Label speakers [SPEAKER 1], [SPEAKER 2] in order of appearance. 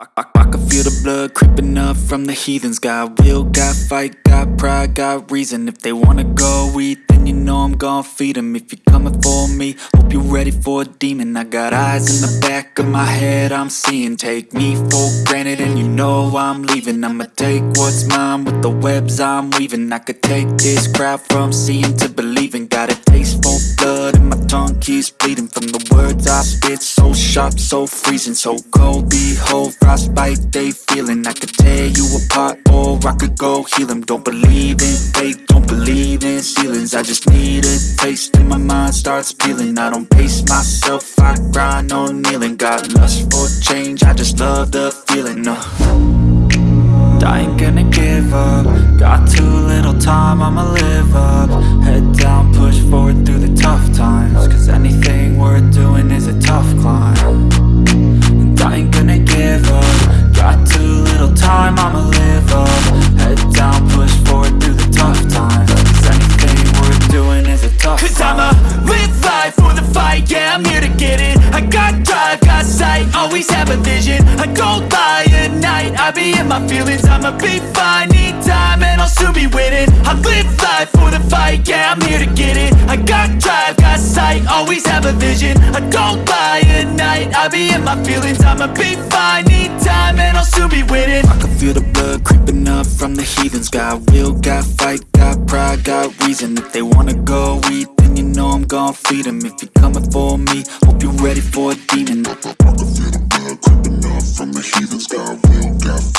[SPEAKER 1] I, I, I can feel the blood creeping up from the heathens. Got will, got fight, got pride, got reason. If they wanna go eat, then you know I'm gon' feed them If you're coming for me, hope you're ready for a demon. I got eyes in the back of my head, I'm seeing. Take me for granted and you know I'm leaving. I'ma take what's mine with the webs I'm weaving. I could take this crowd from seeing to believing. Got a taste for blood and my tongue keeps I so sharp, so freezing So cold, behold, frostbite they feeling. I could tear you apart or I could go heal them Don't believe in fate, don't believe in ceilings. I just need a taste and my mind starts peeling. I don't pace myself, I grind on kneeling. Got lust for change, I just love the feeling uh. I ain't gonna give up. Got too little time, I'ma live up. Head down, live up Head down, push forward through the tough times. Cause anything worth doing is a tough
[SPEAKER 2] Cause I'ma live life for the fight, yeah, I'm here to get it. I got drive, got sight, always have a vision. I don't lie at night, I be in my feelings. I'ma be fine, need time, and I'll soon be winning. I live life for the fight, yeah, I'm here to get it. I got drive, got sight, always have a vision. I don't lie at night, I be in my feelings. I'ma be fine, need time, I'll soon be winning
[SPEAKER 1] I can feel the blood creeping up from the heathens. Got will, got fight, got pride, got reason. If they wanna go eat, then you know I'm gon' feed them If you're coming for me, hope you're ready for a demon.
[SPEAKER 3] I can feel the blood creeping up from the heathens. Got will, got fight,